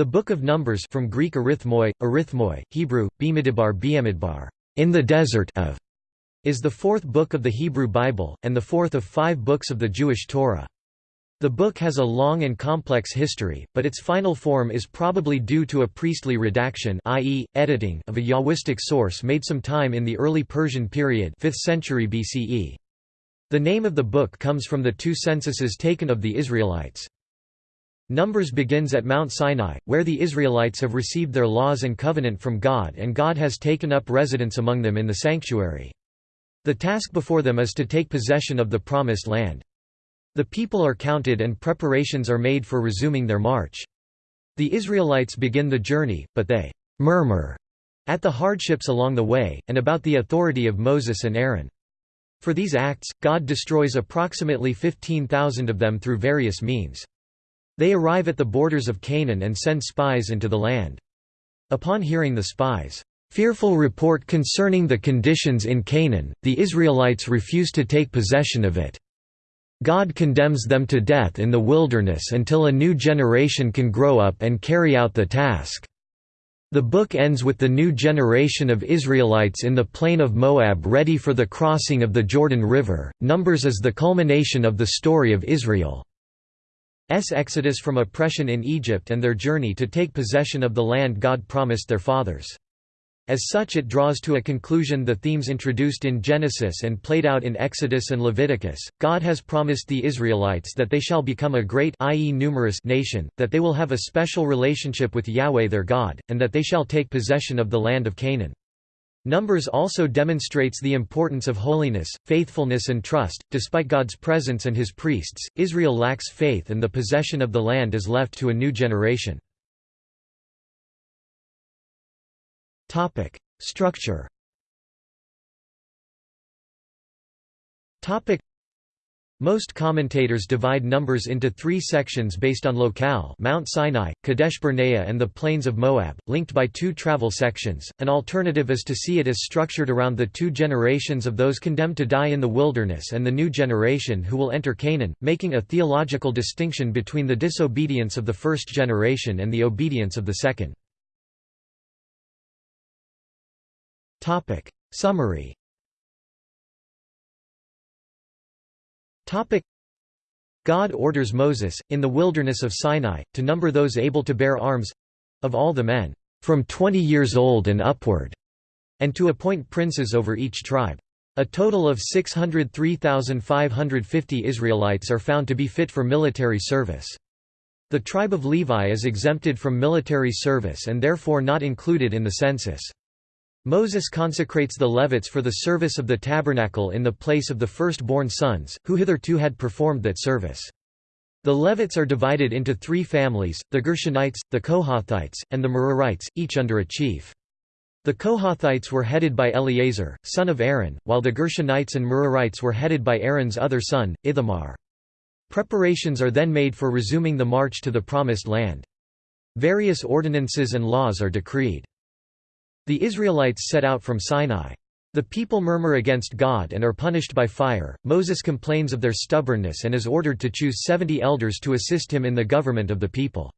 The Book of Numbers from Greek arithmoi, arithmoi, Hebrew, bimidbar in the desert of, is the fourth book of the Hebrew Bible, and the fourth of five books of the Jewish Torah. The book has a long and complex history, but its final form is probably due to a priestly redaction i.e., editing of a Yahwistic source made some time in the early Persian period 5th century BCE. The name of the book comes from the two censuses taken of the Israelites. Numbers begins at Mount Sinai, where the Israelites have received their laws and covenant from God and God has taken up residence among them in the sanctuary. The task before them is to take possession of the Promised Land. The people are counted and preparations are made for resuming their march. The Israelites begin the journey, but they «murmur» at the hardships along the way, and about the authority of Moses and Aaron. For these acts, God destroys approximately 15,000 of them through various means. They arrive at the borders of Canaan and send spies into the land. Upon hearing the spies' fearful report concerning the conditions in Canaan, the Israelites refuse to take possession of it. God condemns them to death in the wilderness until a new generation can grow up and carry out the task. The book ends with the new generation of Israelites in the plain of Moab ready for the crossing of the Jordan River. Numbers is the culmination of the story of Israel's exodus from oppression in Egypt and their journey to take possession of the land God promised their fathers. As such it draws to a conclusion the themes introduced in Genesis and played out in Exodus and Leviticus. God has promised the Israelites that they shall become a great i.e. numerous nation, that they will have a special relationship with Yahweh their God, and that they shall take possession of the land of Canaan. Numbers also demonstrates the importance of holiness, faithfulness and trust. Despite God's presence and his priests, Israel lacks faith and the possession of the land is left to a new generation. Topic: Structure. Topic: Most commentators divide numbers into three sections based on locale Mount Sinai, Kadesh Barnea and the plains of Moab, linked by two travel sections. An alternative is to see it as structured around the two generations of those condemned to die in the wilderness and the new generation who will enter Canaan, making a theological distinction between the disobedience of the first generation and the obedience of the second. Summary God orders Moses, in the wilderness of Sinai, to number those able to bear arms of all the men, from twenty years old and upward, and to appoint princes over each tribe. A total of 603,550 Israelites are found to be fit for military service. The tribe of Levi is exempted from military service and therefore not included in the census. Moses consecrates the Levites for the service of the tabernacle in the place of the firstborn sons, who hitherto had performed that service. The Levites are divided into three families, the Gershonites, the Kohathites, and the Merarites, each under a chief. The Kohathites were headed by Eleazar, son of Aaron, while the Gershonites and Merarites were headed by Aaron's other son, Ithamar. Preparations are then made for resuming the march to the Promised Land. Various ordinances and laws are decreed. The Israelites set out from Sinai. The people murmur against God and are punished by fire. Moses complains of their stubbornness and is ordered to choose seventy elders to assist him in the government of the people.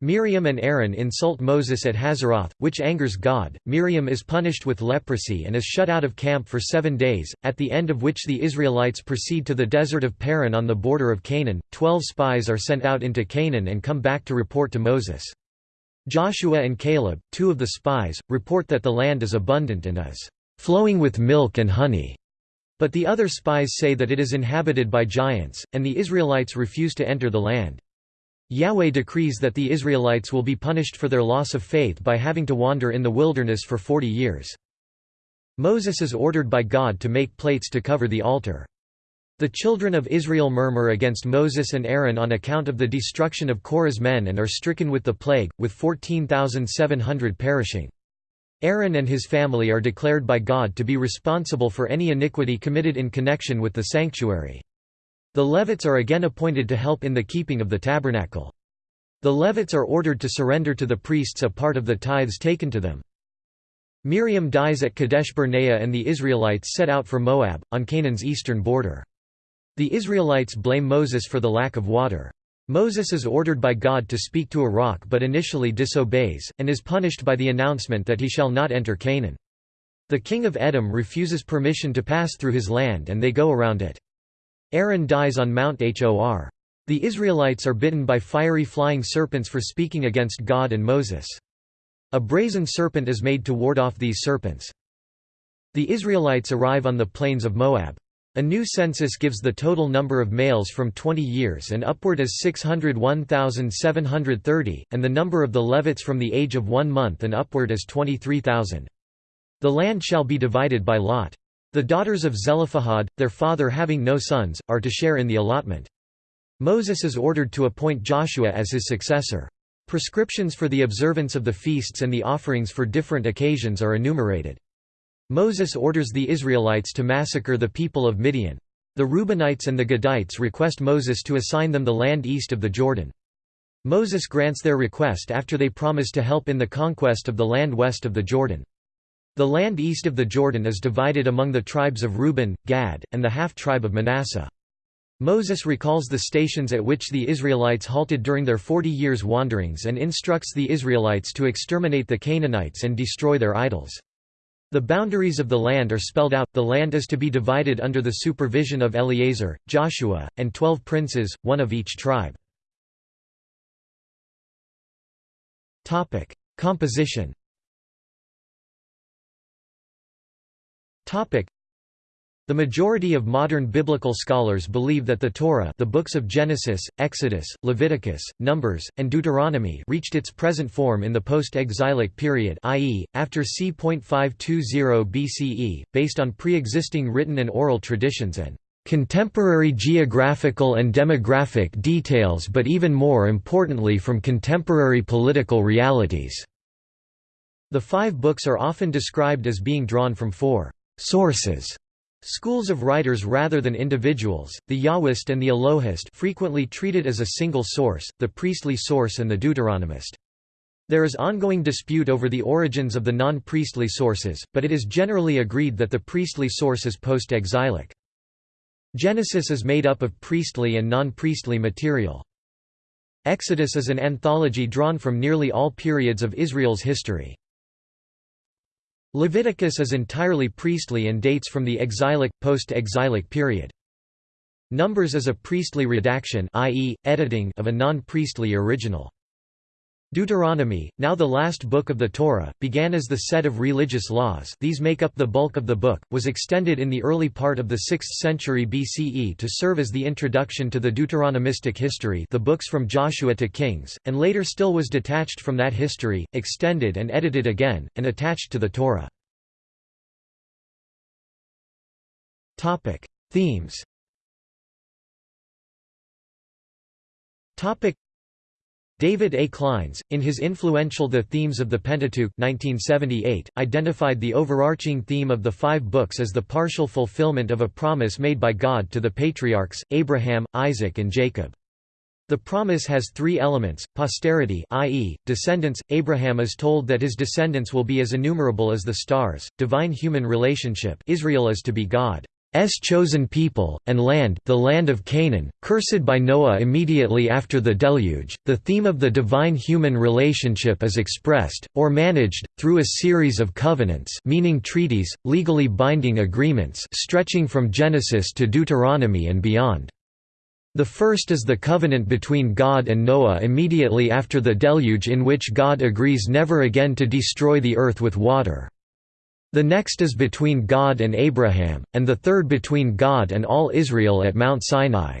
Miriam and Aaron insult Moses at Hazeroth, which angers God. Miriam is punished with leprosy and is shut out of camp for seven days, at the end of which the Israelites proceed to the desert of Paran on the border of Canaan. Twelve spies are sent out into Canaan and come back to report to Moses. Joshua and Caleb, two of the spies, report that the land is abundant and is flowing with milk and honey. But the other spies say that it is inhabited by giants, and the Israelites refuse to enter the land. Yahweh decrees that the Israelites will be punished for their loss of faith by having to wander in the wilderness for forty years. Moses is ordered by God to make plates to cover the altar. The children of Israel murmur against Moses and Aaron on account of the destruction of Korah's men and are stricken with the plague, with 14,700 perishing. Aaron and his family are declared by God to be responsible for any iniquity committed in connection with the sanctuary. The Levites are again appointed to help in the keeping of the tabernacle. The Levites are ordered to surrender to the priests a part of the tithes taken to them. Miriam dies at Kadesh Barnea and the Israelites set out for Moab, on Canaan's eastern border. The Israelites blame Moses for the lack of water. Moses is ordered by God to speak to a rock but initially disobeys, and is punished by the announcement that he shall not enter Canaan. The king of Edom refuses permission to pass through his land and they go around it. Aaron dies on Mount Hor. The Israelites are bitten by fiery flying serpents for speaking against God and Moses. A brazen serpent is made to ward off these serpents. The Israelites arrive on the plains of Moab. A new census gives the total number of males from 20 years and upward as 601,730, and the number of the Levites from the age of one month and upward as 23,000. The land shall be divided by lot. The daughters of Zelophehad, their father having no sons, are to share in the allotment. Moses is ordered to appoint Joshua as his successor. Prescriptions for the observance of the feasts and the offerings for different occasions are enumerated. Moses orders the Israelites to massacre the people of Midian. The Reubenites and the Gadites request Moses to assign them the land east of the Jordan. Moses grants their request after they promise to help in the conquest of the land west of the Jordan. The land east of the Jordan is divided among the tribes of Reuben, Gad, and the half-tribe of Manasseh. Moses recalls the stations at which the Israelites halted during their forty years' wanderings and instructs the Israelites to exterminate the Canaanites and destroy their idols. The boundaries of the land are spelled out, the land is to be divided under the supervision of Eleazar, Joshua, and twelve princes, one of each tribe. Composition the majority of modern biblical scholars believe that the Torah the books of Genesis, Exodus, Leviticus, Numbers, and Deuteronomy reached its present form in the post-exilic period i.e., after c.520 BCE, based on pre-existing written and oral traditions and contemporary geographical and demographic details but even more importantly from contemporary political realities." The five books are often described as being drawn from four «sources» Schools of writers rather than individuals, the Yahwist and the Elohist frequently treated as a single source, the priestly source and the Deuteronomist. There is ongoing dispute over the origins of the non-priestly sources, but it is generally agreed that the priestly source is post-exilic. Genesis is made up of priestly and non-priestly material. Exodus is an anthology drawn from nearly all periods of Israel's history. Leviticus is entirely priestly and dates from the exilic, post-exilic period. Numbers is a priestly redaction i.e., editing of a non-priestly original. Deuteronomy, now the last book of the Torah, began as the set of religious laws. These make up the bulk of the book, was extended in the early part of the 6th century BCE to serve as the introduction to the Deuteronomistic history the books from Joshua to Kings, and later still was detached from that history, extended and edited again, and attached to the Torah. Themes David A. Clines, in his influential The Themes of the Pentateuch 1978, identified the overarching theme of the five books as the partial fulfillment of a promise made by God to the patriarchs, Abraham, Isaac and Jacob. The promise has three elements, posterity i.e., descendants, Abraham is told that his descendants will be as innumerable as the stars, divine-human relationship Israel is to be God. Chosen people, and land the land of Canaan, cursed by Noah immediately after the deluge. The theme of the divine-human relationship is expressed, or managed, through a series of covenants meaning treaties, legally binding agreements stretching from Genesis to Deuteronomy and beyond. The first is the covenant between God and Noah immediately after the deluge in which God agrees never again to destroy the earth with water. The next is between God and Abraham, and the third between God and all Israel at Mount Sinai.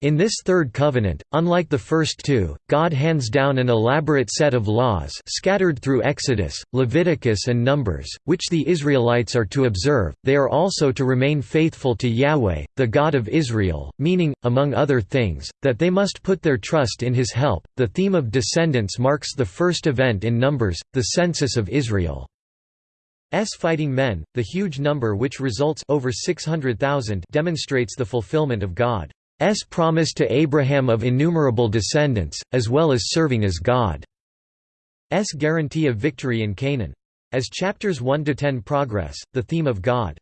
In this third covenant, unlike the first two, God hands down an elaborate set of laws scattered through Exodus, Leviticus and Numbers, which the Israelites are to observe. They are also to remain faithful to Yahweh, the God of Israel, meaning, among other things, that they must put their trust in his help. The theme of descendants marks the first event in Numbers, the census of Israel. S fighting men, the huge number which results over 600,000 demonstrates the fulfillment of God's promise to Abraham of innumerable descendants, as well as serving as God's guarantee of victory in Canaan. As chapters 1 to 10 progress, the theme of God's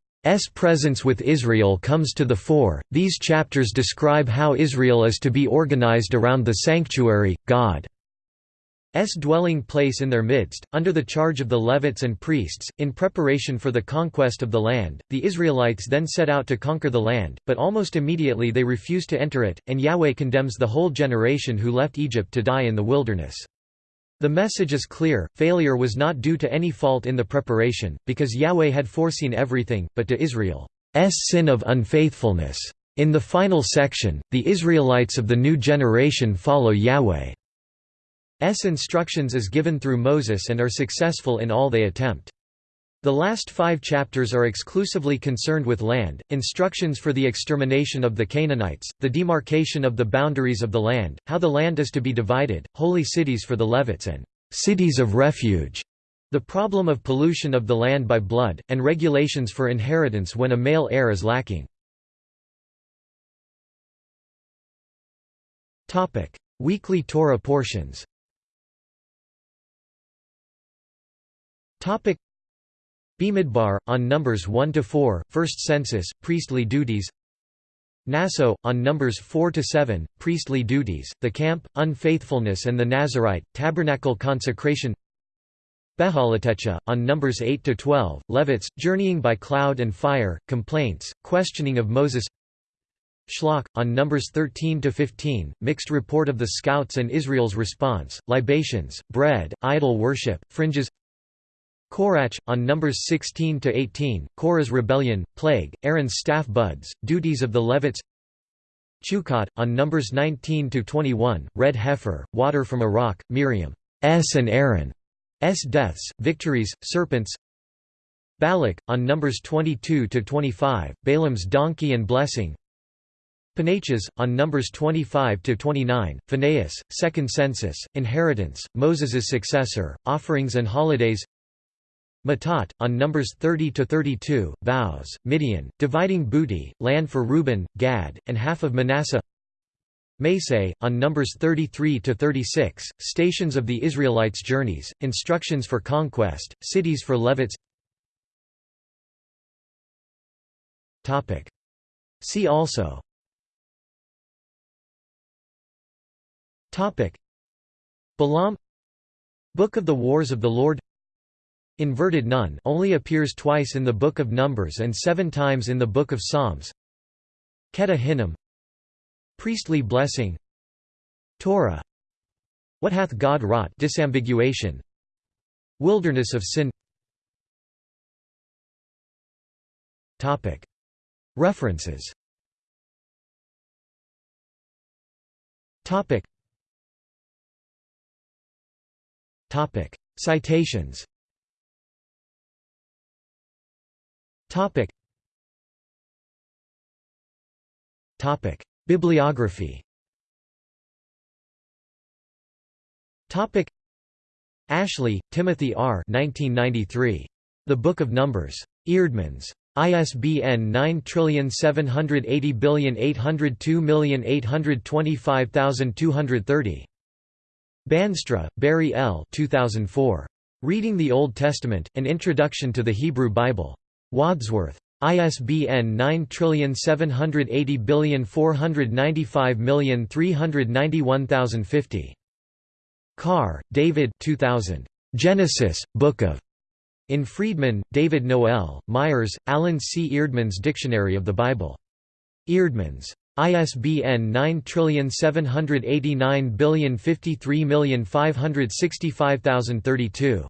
presence with Israel comes to the fore. These chapters describe how Israel is to be organized around the sanctuary, God. S dwelling place in their midst, under the charge of the Levites and priests, in preparation for the conquest of the land. The Israelites then set out to conquer the land, but almost immediately they refuse to enter it, and Yahweh condemns the whole generation who left Egypt to die in the wilderness. The message is clear, failure was not due to any fault in the preparation, because Yahweh had foreseen everything, but to Israel's sin of unfaithfulness. In the final section, the Israelites of the new generation follow Yahweh. S instructions is given through Moses and are successful in all they attempt. The last five chapters are exclusively concerned with land, instructions for the extermination of the Canaanites, the demarcation of the boundaries of the land, how the land is to be divided, holy cities for the Levites and cities of refuge, the problem of pollution of the land by blood, and regulations for inheritance when a male heir is lacking. Weekly Torah portions Topic. Bimidbar, on Numbers 1–4, First Census, Priestly Duties. Naso, on Numbers 4 to 7, Priestly Duties, The Camp, Unfaithfulness and the Nazarite, Tabernacle Consecration. Behalatecha, on Numbers 8 to 12, Levites, Journeying by Cloud and Fire, Complaints, Questioning of Moses. Shlach, on Numbers 13 to 15, Mixed Report of the Scouts and Israel's Response, Libations, Bread, Idol Worship, Fringes Korach, on Numbers 16–18, Korah's rebellion, plague, Aaron's staff buds, duties of the Levites. Chukat, on Numbers 19–21, red heifer, water from a rock, Miriam's and Aaron's deaths, victories, serpents. Balak, on Numbers 22–25, Balaam's donkey and blessing. Pinchas, on Numbers 25–29, Phinehas, Second Census, Inheritance, Moses's successor, Offerings and Holidays Matot, on Numbers 30–32, Vows, Midian, dividing booty, land for Reuben, Gad, and half of Manasseh. Masei, on Numbers 33–36, Stations of the Israelites' Journeys, Instructions for Conquest, Cities for Levites. See also. Balaam. Book of the Wars of the Lord Inverted nun only appears twice in the Book of Numbers and seven times in the Book of Psalms. Ketef Hinnom. Priestly blessing. Torah. What hath God wrought? Disambiguation. Wilderness of sin. References. Citations Topic. Topic. Bibliography Topic. Ashley, Timothy R. 1993. The Book of Numbers. Eerdmans. ISBN 9780802825230. Bandstra, Barry L. 2004. Reading the Old Testament, An Introduction to the Hebrew Bible. Wadsworth. ISBN 9780495391050. Carr, David 2000. Genesis, Book of. In Freedman, David Noel, Myers, Alan C. Eerdmans Dictionary of the Bible. Eerdmans. ISBN 9789053565032.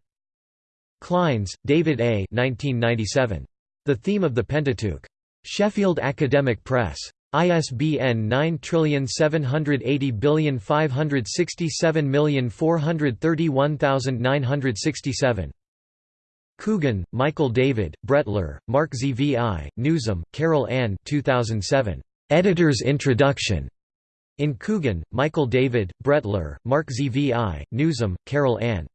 Clines, David A. 1997. The Theme of the Pentateuch. Sheffield Academic Press. ISBN 9780567431967. Coogan, Michael David, Brettler, Mark Zvi, Newsom, Carol Ann 2007. Editor's Introduction. In Coogan, Michael David, Brettler, Mark Zvi, Newsom, Carol Ann.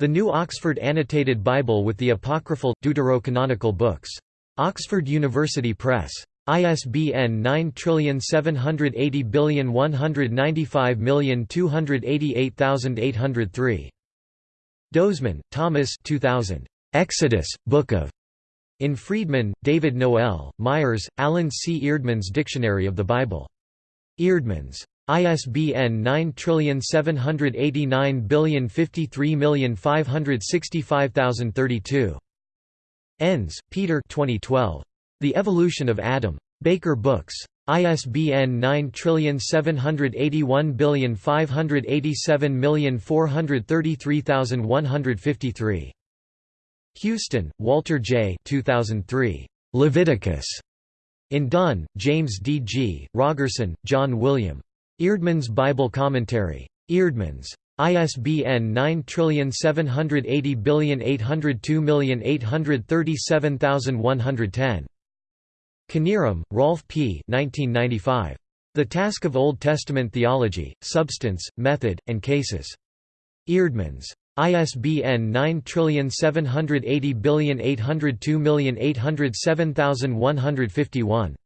The New Oxford Annotated Bible with the Apocryphal, Deuterocanonical Books. Oxford University Press. ISBN 9780195288803. Dozeman, Thomas 2000. Exodus, Book of. In Freedman, David Noel, Myers, Alan C. Eerdmans Dictionary of the Bible. Eerdmans. ISBN 9789053565032. Enns, Peter 2012. The Evolution of Adam. Baker Books. ISBN 9781587433153. Houston, Walter J. 2003. Leviticus. In Dunn, James D. G., Rogerson, John William. Eerdmans Bible Commentary. Eerdmans. ISBN 9780802837110. Knierim, Rolf P. 1995. The Task of Old Testament Theology, Substance, Method, and Cases. Eerdmans. ISBN 9780802807151.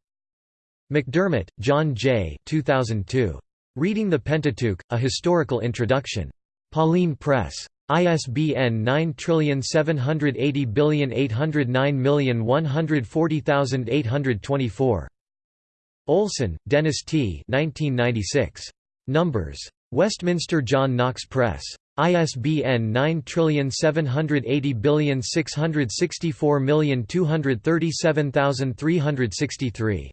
McDermott, John J. 2002. Reading the Pentateuch, A Historical Introduction. Pauline Press. ISBN 9780809140824. Olson, Dennis T. 1996. Numbers. Westminster John Knox Press. ISBN 9780664237363.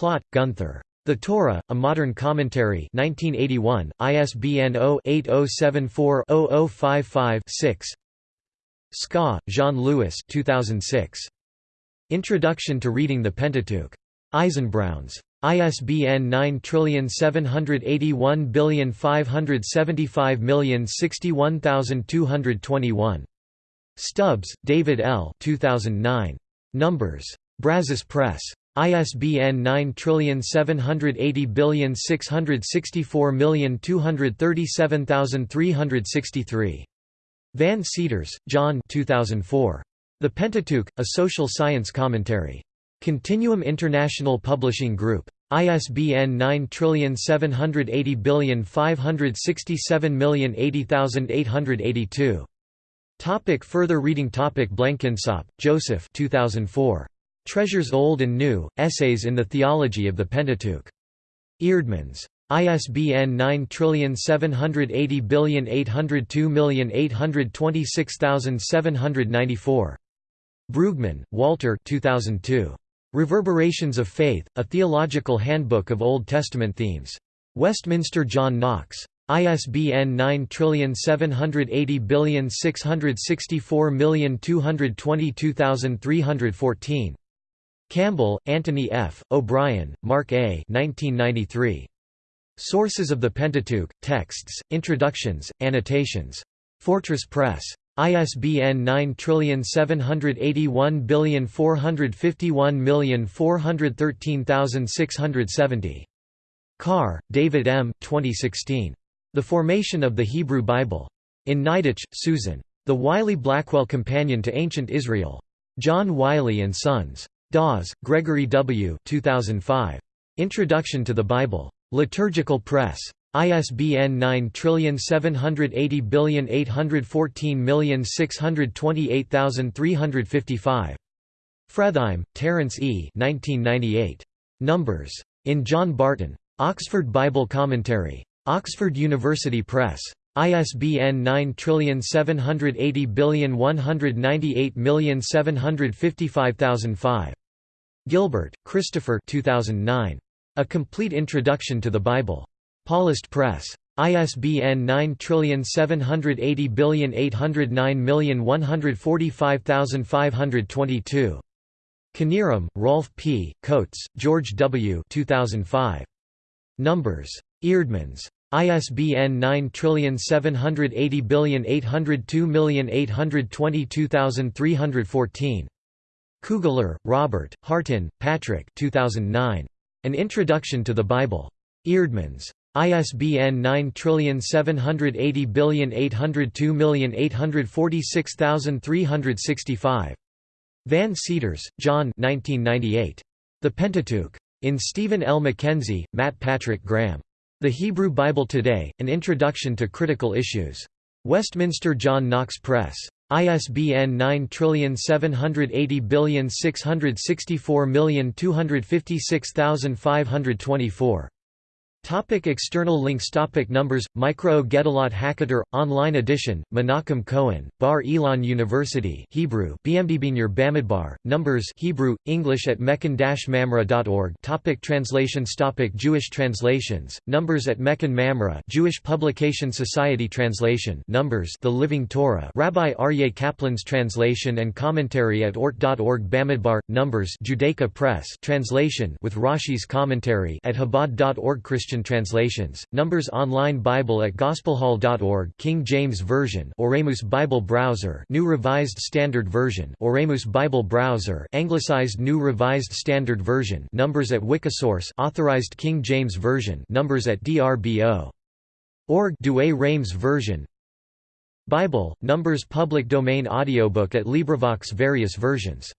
Plaut, Gunther. The Torah, A Modern Commentary 1981, ISBN 0-8074-0055-6 Ska, Jean-Louis 2006. Introduction to Reading the Pentateuch. Eisenbrauns. ISBN 9781575061221. Stubbs, David L. 2009. Numbers. Brazos Press. ISBN 9780664237363. Van Seters, John 2004. The Pentateuch, A Social Science Commentary. Continuum International Publishing Group. ISBN 9780567080882. Topic further reading Topic Blenkinsopp, Joseph 2004. Treasures Old and New, Essays in the Theology of the Pentateuch. Eerdmans. ISBN 9780802826794. Brueggemann, Walter 2002. Reverberations of Faith, A Theological Handbook of Old Testament Themes. Westminster John Knox. ISBN 9780664222314. Campbell, Anthony F., O'Brien, Mark A. 1993. Sources of the Pentateuch, Texts, Introductions, Annotations. Fortress Press. ISBN 9781451413670. Carr, David M. 2016. The Formation of the Hebrew Bible. In Niditch, Susan. The Wiley-Blackwell Companion to Ancient Israel. John Wiley & Sons. Dawes, Gregory W. 2005. Introduction to the Bible. Liturgical Press. ISBN 9780814628355. Fretheim, Terence E. 1998. Numbers. In John Barton. Oxford Bible Commentary. Oxford University Press. ISBN 9780198755005. Gilbert, Christopher 2009. A Complete Introduction to the Bible. Paulist Press. ISBN 9780809145522. Knierim, Rolf P., Coats, George W. 2005. Numbers. Eerdmans. ISBN 9780802822314. Kugler, Robert, Hartin, Patrick 2009. An Introduction to the Bible. Eerdmans. ISBN 9780802846365. Van Seters, John 1998. The Pentateuch. In Steven L. McKenzie, Matt Patrick Graham. The Hebrew Bible Today, An Introduction to Critical Issues. Westminster John Knox Press. ISBN 9780664256524. Topic external links Topic Numbers Mikraot Gedolot Haketer online edition Menachem Cohen Bar Ilan University Hebrew BMDBNR Bamidbar Numbers Hebrew English at mechon-mamre.org Topic Translations Topic Jewish translations Numbers at Mechon Mamre Jewish Publication Society Translation Numbers The Living Torah Rabbi Aryeh Kaplan's translation and commentary at ort.org Bamidbar Numbers Judaica Press translation with Rashi's commentary at Chabad.org Christian Christian translations, Numbers Online Bible at gospelhall.org King James Version Oremus Bible Browser New Revised Standard Version Oremus Bible Browser Anglicized New Revised Standard Version Numbers at Wikisource Authorized King James Version Numbers at DRBO. Org Douay Rheims Version Bible, Numbers Public Domain Audiobook at LibriVox Various versions